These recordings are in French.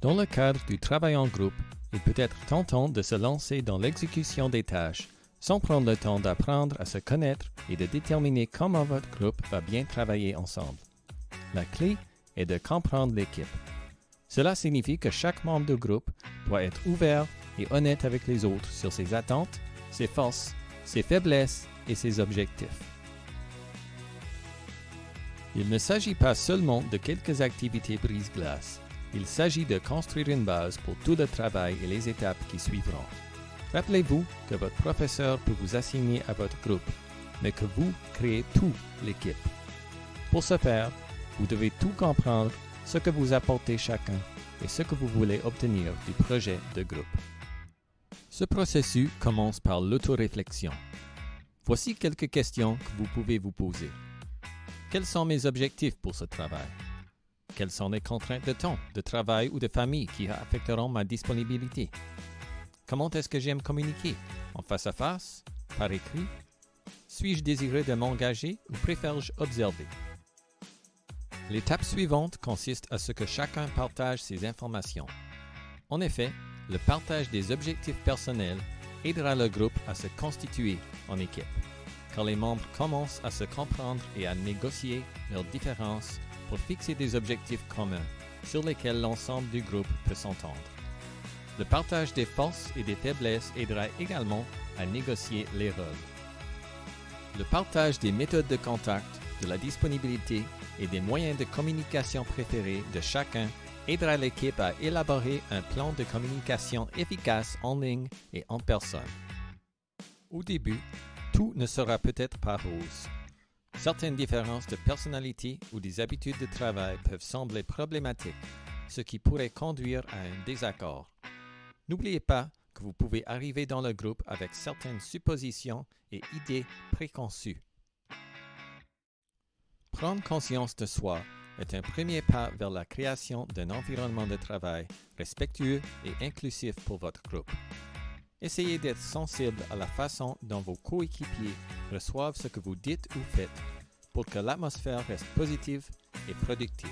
Dans le cadre du travail en groupe, il peut être tentant de se lancer dans l'exécution des tâches sans prendre le temps d'apprendre à se connaître et de déterminer comment votre groupe va bien travailler ensemble. La clé est de comprendre l'équipe. Cela signifie que chaque membre du groupe doit être ouvert et honnête avec les autres sur ses attentes, ses forces, ses faiblesses et ses objectifs. Il ne s'agit pas seulement de quelques activités brise-glace. Il s'agit de construire une base pour tout le travail et les étapes qui suivront. Rappelez-vous que votre professeur peut vous assigner à votre groupe, mais que vous créez tout l'équipe. Pour ce faire, vous devez tout comprendre, ce que vous apportez chacun et ce que vous voulez obtenir du projet de groupe. Ce processus commence par l'autoréflexion. Voici quelques questions que vous pouvez vous poser. Quels sont mes objectifs pour ce travail? Quelles sont les contraintes de temps, de travail ou de famille qui affecteront ma disponibilité? Comment est-ce que j'aime communiquer? En face à face? Par écrit? Suis-je désireux de m'engager ou préfère-je observer? L'étape suivante consiste à ce que chacun partage ses informations. En effet, le partage des objectifs personnels aidera le groupe à se constituer en équipe, car les membres commencent à se comprendre et à négocier leurs différences pour fixer des objectifs communs sur lesquels l'ensemble du groupe peut s'entendre. Le partage des forces et des faiblesses aidera également à négocier les rôles. Le partage des méthodes de contact, de la disponibilité et des moyens de communication préférés de chacun aidera l'équipe à élaborer un plan de communication efficace en ligne et en personne. Au début, tout ne sera peut-être pas rose. Certaines différences de personnalité ou des habitudes de travail peuvent sembler problématiques, ce qui pourrait conduire à un désaccord. N'oubliez pas que vous pouvez arriver dans le groupe avec certaines suppositions et idées préconçues. Prendre conscience de soi est un premier pas vers la création d'un environnement de travail respectueux et inclusif pour votre groupe. Essayez d'être sensible à la façon dont vos coéquipiers reçoivent ce que vous dites ou faites pour que l'atmosphère reste positive et productive.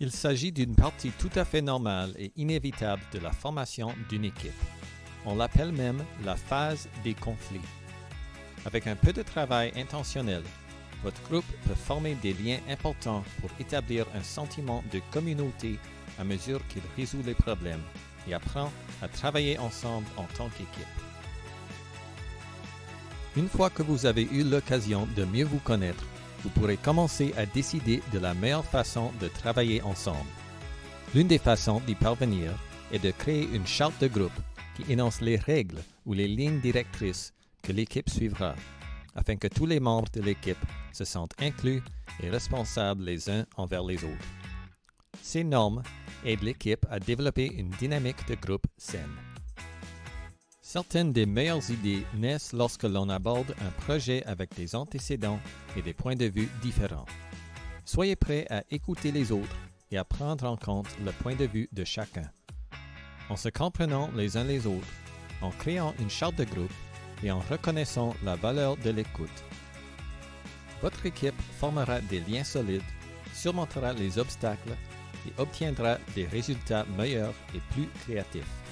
Il s'agit d'une partie tout à fait normale et inévitable de la formation d'une équipe. On l'appelle même la phase des conflits. Avec un peu de travail intentionnel, votre groupe peut former des liens importants pour établir un sentiment de communauté à mesure qu'il résout les problèmes et apprend à travailler ensemble en tant qu'équipe. Une fois que vous avez eu l'occasion de mieux vous connaître, vous pourrez commencer à décider de la meilleure façon de travailler ensemble. L'une des façons d'y parvenir est de créer une charte de groupe qui énonce les règles ou les lignes directrices que l'équipe suivra, afin que tous les membres de l'équipe se sentent inclus et responsables les uns envers les autres. Ces normes aident l'équipe à développer une dynamique de groupe saine. Certaines des meilleures idées naissent lorsque l'on aborde un projet avec des antécédents et des points de vue différents. Soyez prêts à écouter les autres et à prendre en compte le point de vue de chacun. En se comprenant les uns les autres, en créant une charte de groupe et en reconnaissant la valeur de l'écoute. Votre équipe formera des liens solides, surmontera les obstacles et obtiendra des résultats meilleurs et plus créatifs.